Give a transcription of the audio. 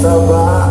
Sabá,